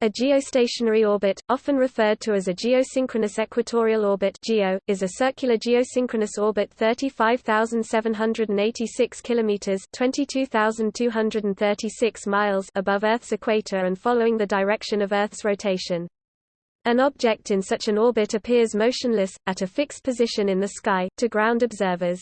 A geostationary orbit, often referred to as a geosynchronous equatorial orbit (GEO), is a circular geosynchronous orbit 35,786 kilometers (22,236 miles) above Earth's equator and following the direction of Earth's rotation. An object in such an orbit appears motionless, at a fixed position in the sky, to ground observers.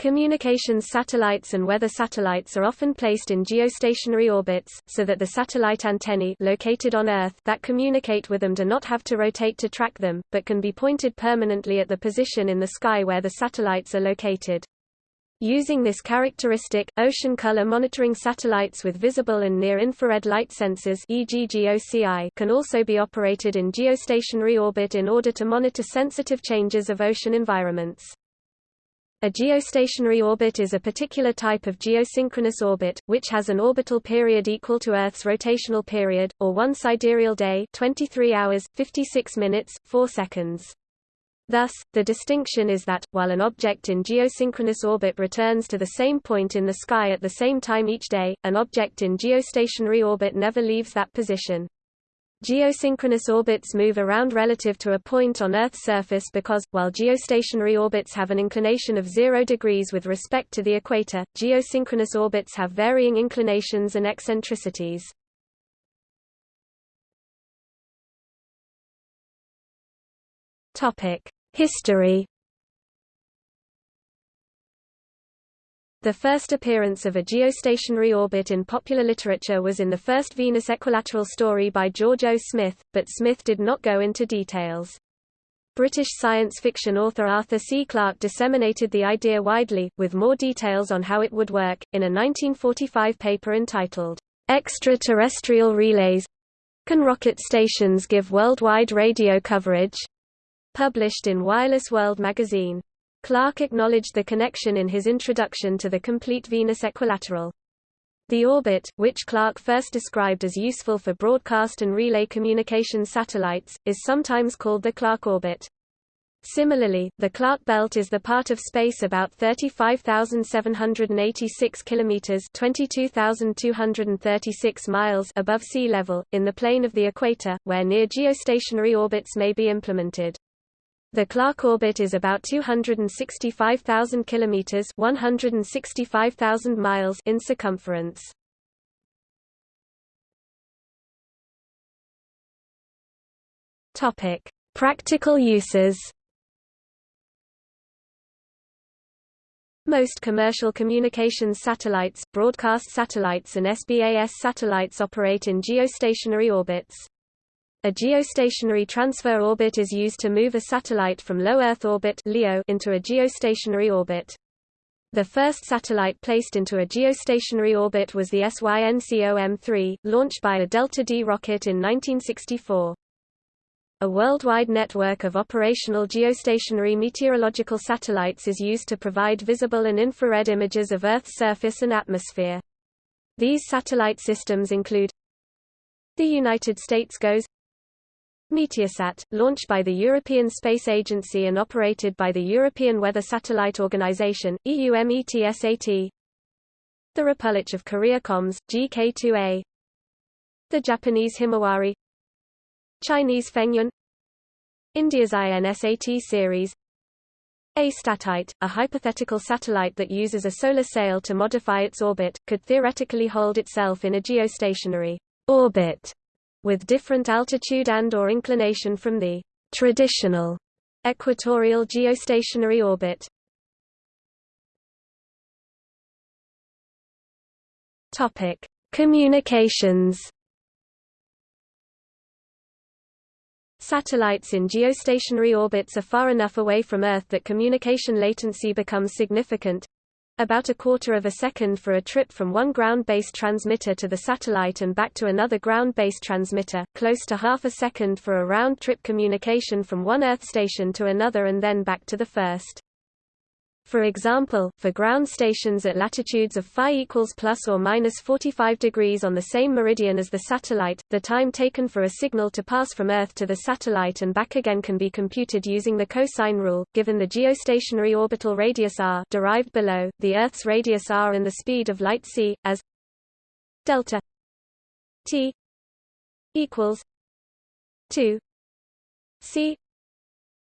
Communications satellites and weather satellites are often placed in geostationary orbits, so that the satellite antennae located on Earth that communicate with them do not have to rotate to track them, but can be pointed permanently at the position in the sky where the satellites are located. Using this characteristic, ocean color monitoring satellites with visible and near-infrared light sensors e.g. GOCI can also be operated in geostationary orbit in order to monitor sensitive changes of ocean environments. A geostationary orbit is a particular type of geosynchronous orbit, which has an orbital period equal to Earth's rotational period, or one sidereal day 23 hours, 56 minutes, 4 seconds. Thus, the distinction is that, while an object in geosynchronous orbit returns to the same point in the sky at the same time each day, an object in geostationary orbit never leaves that position. Geosynchronous orbits move around relative to a point on Earth's surface because, while geostationary orbits have an inclination of 0 degrees with respect to the equator, geosynchronous orbits have varying inclinations and eccentricities. History The first appearance of a geostationary orbit in popular literature was in the first Venus equilateral story by George O. Smith, but Smith did not go into details. British science fiction author Arthur C. Clarke disseminated the idea widely, with more details on how it would work, in a 1945 paper entitled, Extraterrestrial Relays Can Rocket Stations Give Worldwide Radio Coverage? published in Wireless World magazine. Clarke acknowledged the connection in his introduction to the complete Venus equilateral. The orbit, which Clarke first described as useful for broadcast and relay communication satellites, is sometimes called the Clarke orbit. Similarly, the Clarke belt is the part of space about 35,786 kilometers (22,236 miles) above sea level in the plane of the equator, where near geostationary orbits may be implemented. The Clarke orbit is about 265,000 kilometers, 165,000 miles in circumference. Topic: Practical uses. Most commercial communications satellites, broadcast satellites and SBAS satellites operate in geostationary orbits. A geostationary transfer orbit is used to move a satellite from low Earth orbit (LEO) into a geostationary orbit. The first satellite placed into a geostationary orbit was the SYNCOM-3, launched by a Delta D rocket in 1964. A worldwide network of operational geostationary meteorological satellites is used to provide visible and infrared images of Earth's surface and atmosphere. These satellite systems include the United States GOES Meteosat, launched by the European Space Agency and operated by the European Weather Satellite Organization, EUMETSAT. The Republic of Korea COMS, GK2A. The Japanese Himawari. Chinese Fengyun. India's INSAT series. A statite, a hypothetical satellite that uses a solar sail to modify its orbit, could theoretically hold itself in a geostationary orbit with different altitude and or inclination from the traditional equatorial geostationary orbit. Topic: Communications. Satellites in geostationary orbits are far enough away from Earth that communication latency becomes significant, about a quarter of a second for a trip from one ground-based transmitter to the satellite and back to another ground-based transmitter, close to half a second for a round-trip communication from one Earth station to another and then back to the first. For example, for ground stations at latitudes of phi equals plus or minus 45 degrees on the same meridian as the satellite, the time taken for a signal to pass from Earth to the satellite and back again can be computed using the cosine rule, given the geostationary orbital radius r derived below, the Earth's radius r and the speed of light c, as delta t equals 2 c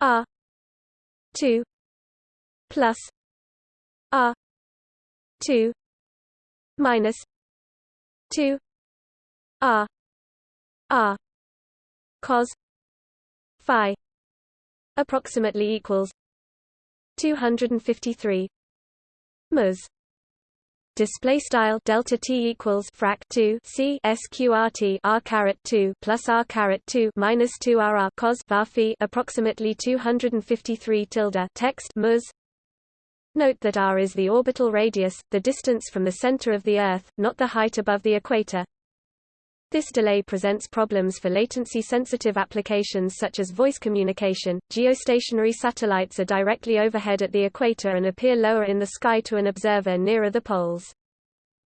r 2 plus r 2 minus 2 r r cos phi approximately equals 253 ms display style delta t equals frac 2 c sqrt r caret 2 plus r caret 2 minus 2 r r cos phi approximately 253 tilde text ms Note that r is the orbital radius, the distance from the center of the Earth, not the height above the equator. This delay presents problems for latency-sensitive applications such as voice communication. Geostationary satellites are directly overhead at the equator and appear lower in the sky to an observer nearer the poles.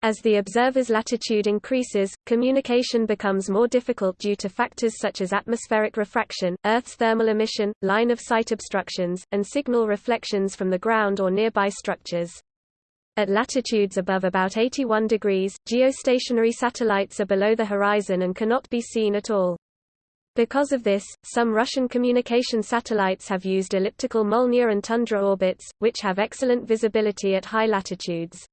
As the observer's latitude increases, communication becomes more difficult due to factors such as atmospheric refraction, Earth's thermal emission, line-of-sight obstructions, and signal reflections from the ground or nearby structures. At latitudes above about 81 degrees, geostationary satellites are below the horizon and cannot be seen at all. Because of this, some Russian communication satellites have used elliptical Molniya and tundra orbits, which have excellent visibility at high latitudes.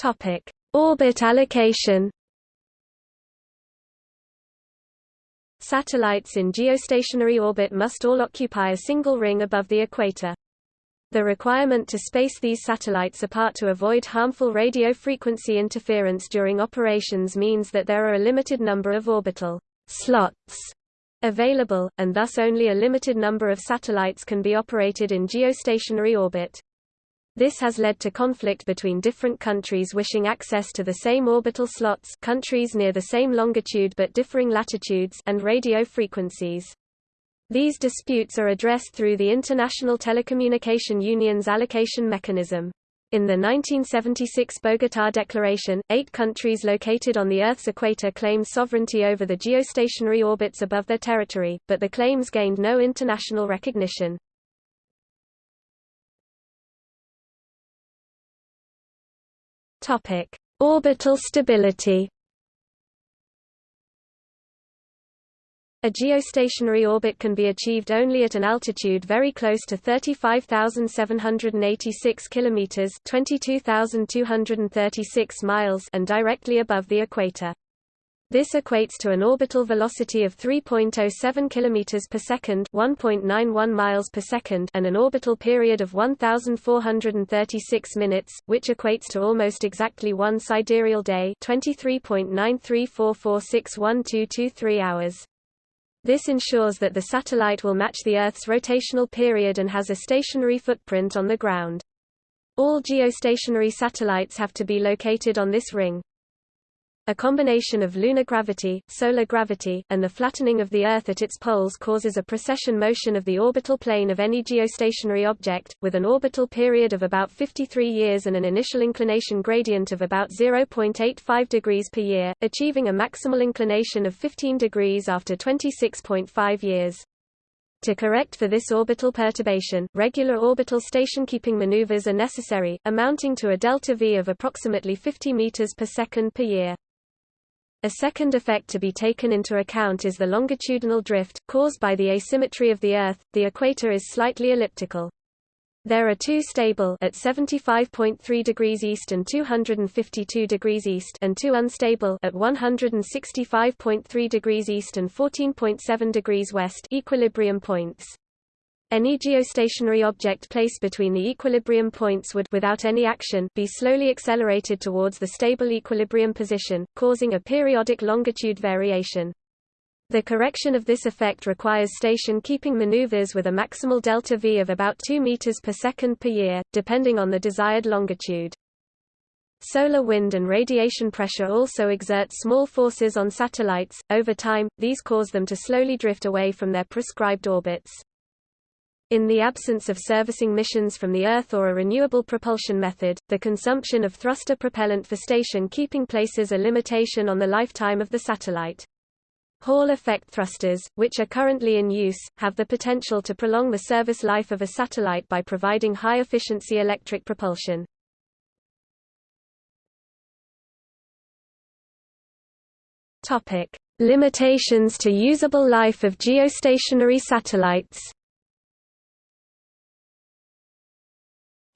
Topic: Orbit allocation. Satellites in geostationary orbit must all occupy a single ring above the equator. The requirement to space these satellites apart to avoid harmful radio frequency interference during operations means that there are a limited number of orbital slots available, and thus only a limited number of satellites can be operated in geostationary orbit. This has led to conflict between different countries wishing access to the same orbital slots countries near the same longitude but differing latitudes and radio frequencies. These disputes are addressed through the International Telecommunication Union's allocation mechanism. In the 1976 Bogotá Declaration, eight countries located on the Earth's equator claimed sovereignty over the geostationary orbits above their territory, but the claims gained no international recognition. Topic: Orbital stability. A geostationary orbit can be achieved only at an altitude very close to 35,786 kilometers, 22,236 miles, and directly above the equator. This equates to an orbital velocity of 3.07 km per second, 1.91 miles per second, and an orbital period of 1436 minutes, which equates to almost exactly one sidereal day, 23.934461223 hours. This ensures that the satellite will match the Earth's rotational period and has a stationary footprint on the ground. All geostationary satellites have to be located on this ring. A combination of lunar gravity, solar gravity, and the flattening of the Earth at its poles causes a precession motion of the orbital plane of any geostationary object, with an orbital period of about 53 years and an initial inclination gradient of about 0.85 degrees per year, achieving a maximal inclination of 15 degrees after 26.5 years. To correct for this orbital perturbation, regular orbital station-keeping maneuvers are necessary, amounting to a delta V of approximately 50 meters per second per year. A second effect to be taken into account is the longitudinal drift, caused by the asymmetry of the Earth. The equator is slightly elliptical. There are two stable at 75.3 degrees east and 252 degrees east and two unstable at 165.3 degrees east and 14.7 degrees west equilibrium points. Any geostationary object placed between the equilibrium points would without any action be slowly accelerated towards the stable equilibrium position, causing a periodic longitude variation. The correction of this effect requires station-keeping maneuvers with a maximal delta V of about 2 meters per second per year, depending on the desired longitude. Solar wind and radiation pressure also exert small forces on satellites. Over time, these cause them to slowly drift away from their prescribed orbits. In the absence of servicing missions from the Earth or a renewable propulsion method, the consumption of thruster propellant for station keeping places a limitation on the lifetime of the satellite. Hall effect thrusters, which are currently in use, have the potential to prolong the service life of a satellite by providing high-efficiency electric propulsion. Limitations to usable life of geostationary satellites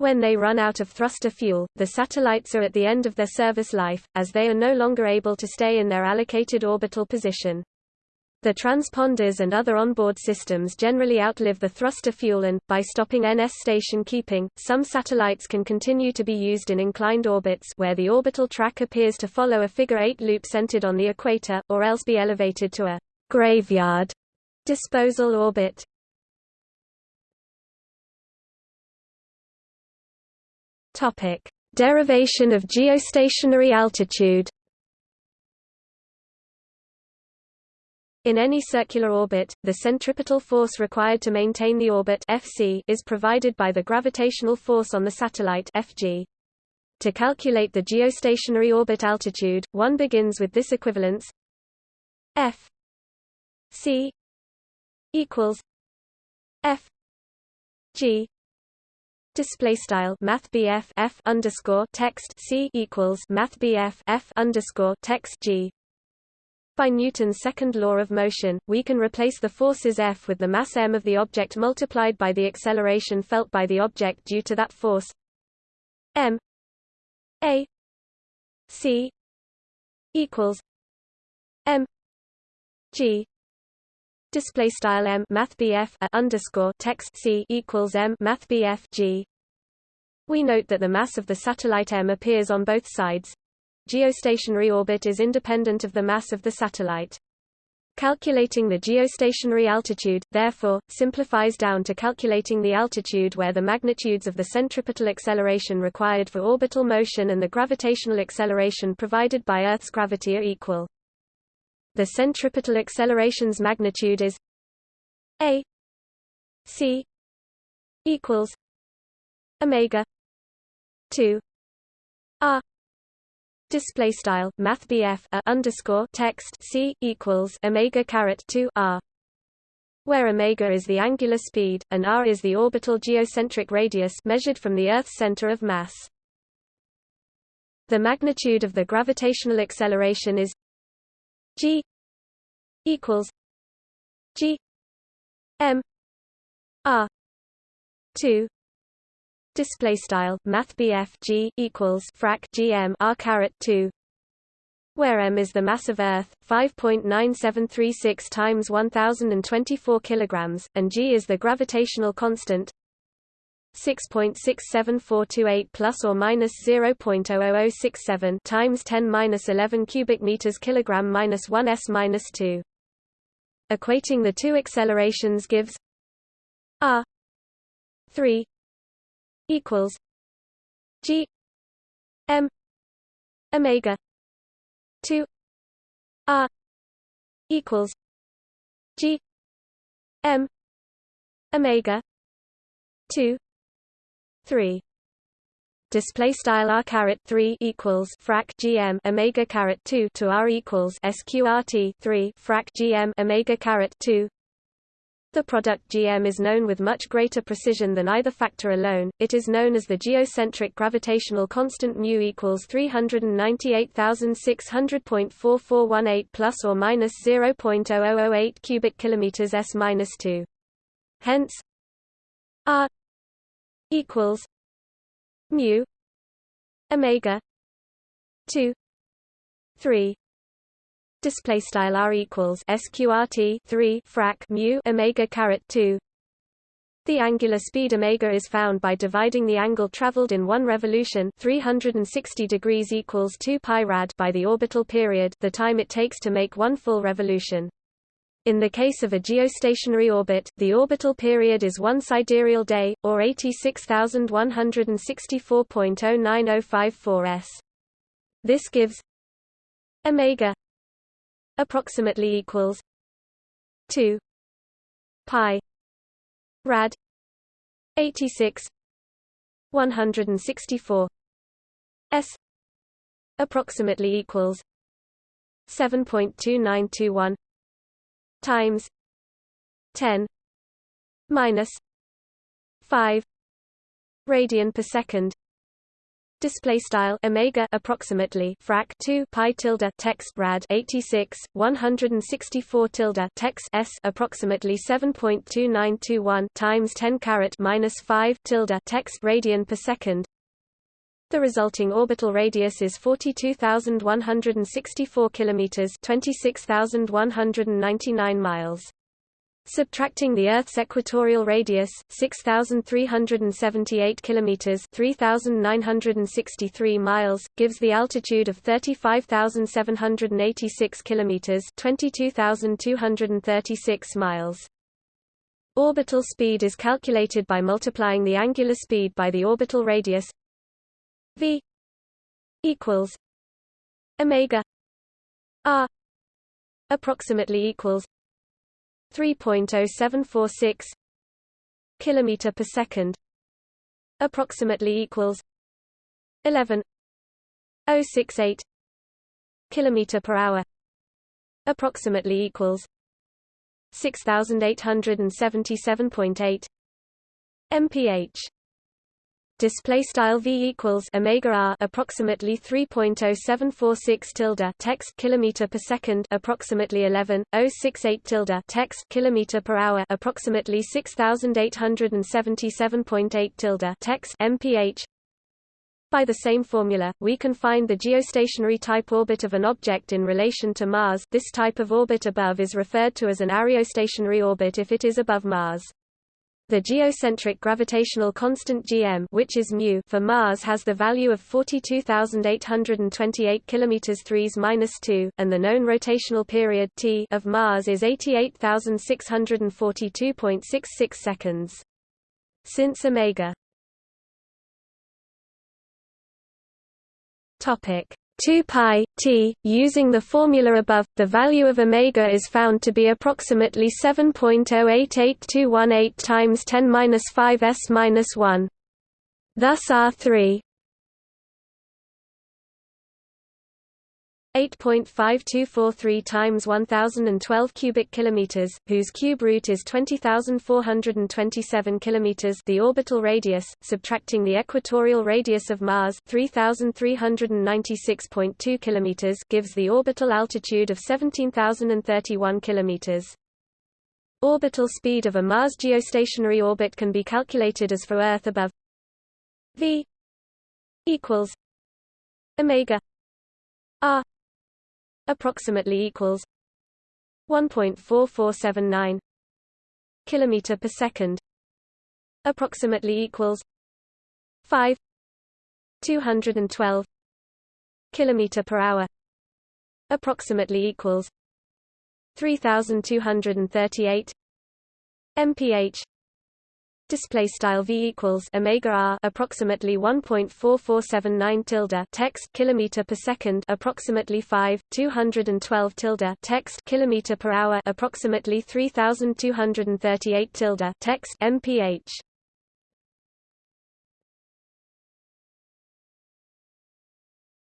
When they run out of thruster fuel, the satellites are at the end of their service life, as they are no longer able to stay in their allocated orbital position. The transponders and other onboard systems generally outlive the thruster fuel and, by stopping NS station keeping, some satellites can continue to be used in inclined orbits where the orbital track appears to follow a figure-eight loop centered on the equator, or else be elevated to a graveyard disposal orbit. Topic: Derivation of geostationary altitude. In any circular orbit, the centripetal force required to maintain the orbit Fc is provided by the gravitational force on the satellite Fg. To calculate the geostationary orbit altitude, one begins with this equivalence F C equals F G display style math F underscore text C equals math F underscore text G. By Newton's second law of motion, we can replace the forces F with the mass m of the object multiplied by the acceleration felt by the object due to that force m a c equals m g display style m math underscore text c equals m math g. We note that the mass of the satellite m appears on both sides, geostationary orbit is independent of the mass of the satellite. Calculating the geostationary altitude, therefore, simplifies down to calculating the altitude where the magnitudes of the centripetal acceleration required for orbital motion and the gravitational acceleration provided by Earth's gravity are equal. The centripetal acceleration's magnitude is a c equals omega 2 r. Display style math a uh, underscore text c equals omega caret 2 r where omega is the angular speed and r is the orbital geocentric radius measured from the earth's center of mass. The magnitude of the gravitational acceleration is g equals g m r 2 display style math G equals frac GM R caret 2 where m is the mass of Earth 5.9736 times 1024 kilograms and g is the gravitational constant 6.67428 plus or minus 0.00067 times 10 minus 11 cubic meters kilogram minus 1 s minus 2 equating the two accelerations gives r 3 equals G M Omega two R equals G M Omega two three display style r caret 3 equals frac gm omega caret 2 to r equals sqrt 3 frac gm omega caret 2 the product GM is known with much greater precision than either factor alone. It is known as the geocentric gravitational constant mu equals 398,600.4418 plus or minus 0.0008 cubic kilometers s minus 2. Hence, R equals mu omega 2 3 display style r equals sqrt 3 frac mu omega caret 2 the angular speed omega is found by dividing the angle traveled in one revolution 360 degrees equals 2 pi rad by the orbital period the time it takes to make one full revolution in the case of a geostationary orbit, the orbital period is one sidereal day, or 86,164.09054 s. This gives omega approximately equals 2 pi rad 86 164 s approximately equals 7.2921 times 10 minus 5 radian per second. Display style omega approximately frac 2 pi tilde text rad 86 164 tilde text s approximately 7.2921 times 10 caret minus 5 tilde text radian per second the resulting orbital radius is 42,164 kilometers 26,199 miles Subtracting the Earth's equatorial radius, 6378 kilometers, 3963 miles, gives the altitude of 35786 kilometers, 22236 miles. Orbital speed is calculated by multiplying the angular speed by the orbital radius v equals omega r approximately equals 3.0746 kilometer per second approximately equals 11.068 kilometer per hour approximately equals 6877.8 mph display style v equals omega r approximately 3.0746 tilde text kilometer per second approximately 11.068 tilde text kilometer per hour approximately 6877.8 tilde text mph by the same formula, we can find the geostationary type orbit of an object in relation to Mars this type of orbit above is referred to as an areostationary orbit if it is above Mars. The geocentric gravitational constant gm, which is mu for Mars, has the value of 42,828 km 3s-2, and the known rotational period t of Mars is 88,642.66 seconds. Since omega 2 pi t using the formula above the value of omega is found to be approximately 7.088218 times 10^-5 s-1 thus r3 8.5243 times 1012 cubic kilometers, whose cube root is 20,427 kilometers, the orbital radius, subtracting the equatorial radius of Mars, 3,396.2 kilometers, gives the orbital altitude of 17,031 kilometers. Orbital speed of a Mars geostationary orbit can be calculated as for Earth above v equals omega r approximately equals 1.4479 kilometer per second approximately equals 5 212 kilometer per hour approximately equals 3238 mph display style v equals omega r approximately 1.4479 tilde text kilometer per second approximately 5 212 tilde text kilometer per hour approximately 3238 tilde text mph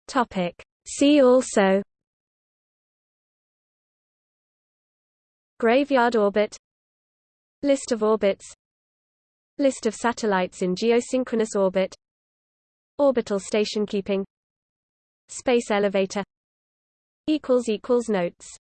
topic. See also. Graveyard orbit. List of orbits List of satellites in geosynchronous orbit Orbital station keeping Space elevator Notes